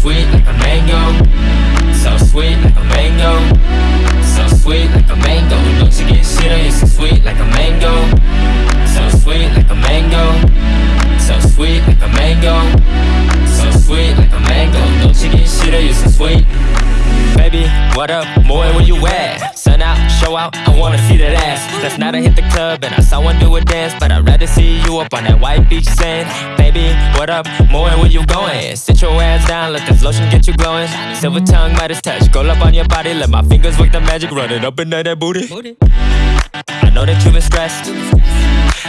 sweet like a mango. So sweet like a mango. So sweet like a mango. Don't you get shit on you? So sweet like a mango. So sweet like a mango. So sweet like a mango. So sweet like a mango. Don't you get shit on you? So what up? Boy, where you at? Sun out, show out, I wanna see that ass That's not a hit the club and I saw one do a dance But I'd rather see you up on that white beach sand Baby, what up? Boy, where you going? Sit your ass down, let this lotion get you glowing Silver tongue, Midas touch, go up on your body Let my fingers work the magic, run it up and down that booty I know that you've been stressed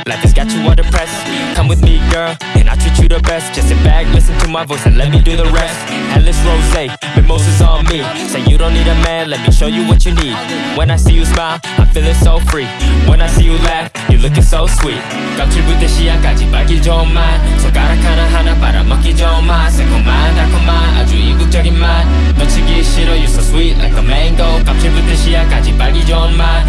Life has got you all depressed Come with me, girl, and I'll treat you the best Just sit back, listen to my voice and let me do the rest Atlas Rosé, mimosas on me Say you don't need a man, let me show you what you need When I see you smile, I'm feeling so free When I see you laugh, you're looking so sweet 껍질부터 씨앗까지 빨기 좋은 맛 손가락 하나하나 빨아먹기 좋은 맛 새콤한 달콤한 아주 이국적인 맛 놓치기 싫어 You so sweet like a mango 껍질부터 씨앗까지 빨기 좋은 맛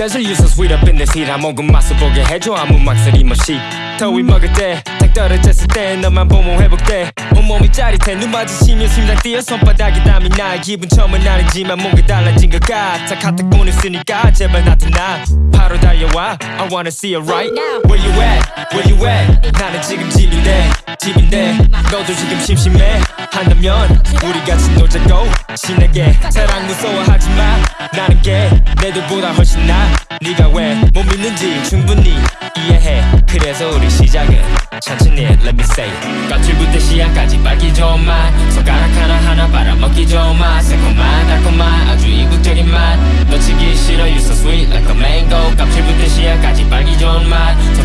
in this heat 한 모금 맛을 보게 해줘 아무 망설임 없이 더위 먹을 때딱 떨어졌을 때 너만 보면 회복돼. 온몸이 짜릿해 눈 마주치면 심장 뛰어 손바닥에 땀이 나. 기분 처음은 아니지만 뭔가 달라진 것 같아. 카톡 보냈으니까 제발 나타나 달려와 I wanna see you right. Now. Where you at? Where you at? 나는 지금 집인데 집인데 너도 지금 심심해. 한다면 우리 같이 놀자고. 신나게. 사랑 무서워하지 마. 나는 게 내들보다 훨씬 나. 네가 왜 못 믿는지 충분히 이해해. 그래서 우리 시작은 천천히 let me say. 껍질부터 씨앗까지 빨기 좋은 맛. 손가락 하나하나 빨아먹기 좋은 맛. 새콤한 달콤한 아주 이국적인 맛 이야까지 빨기 좋은 맛.